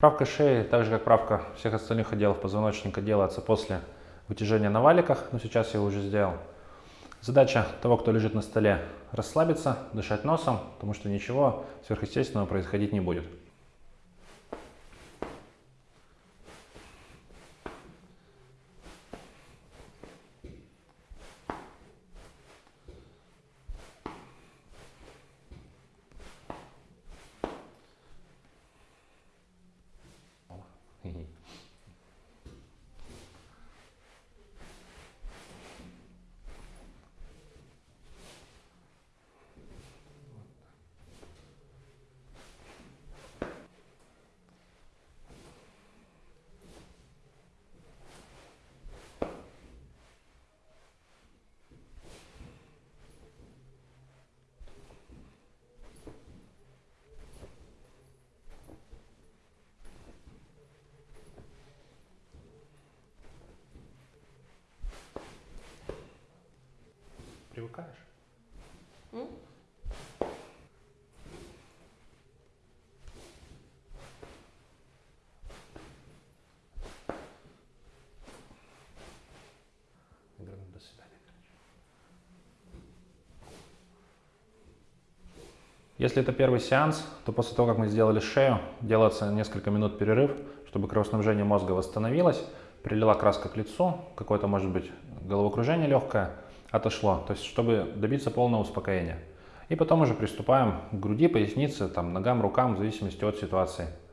Правка шеи, так же как правка всех остальных отделов позвоночника, делается после вытяжения на валиках, но сейчас я уже сделал. Задача того, кто лежит на столе, расслабиться, дышать носом, потому что ничего сверхъестественного происходить не будет. Hehe. Привыкаешь? М? Я говорю, «Ну, до свидания. Если это первый сеанс, то после того, как мы сделали шею, делается несколько минут перерыв, чтобы кровоснабжение мозга восстановилось, прилила краска к лицу, какое-то, может быть, головокружение легкое, отошло, то есть чтобы добиться полного успокоения. И потом уже приступаем к груди, пояснице, там, ногам, рукам, в зависимости от ситуации.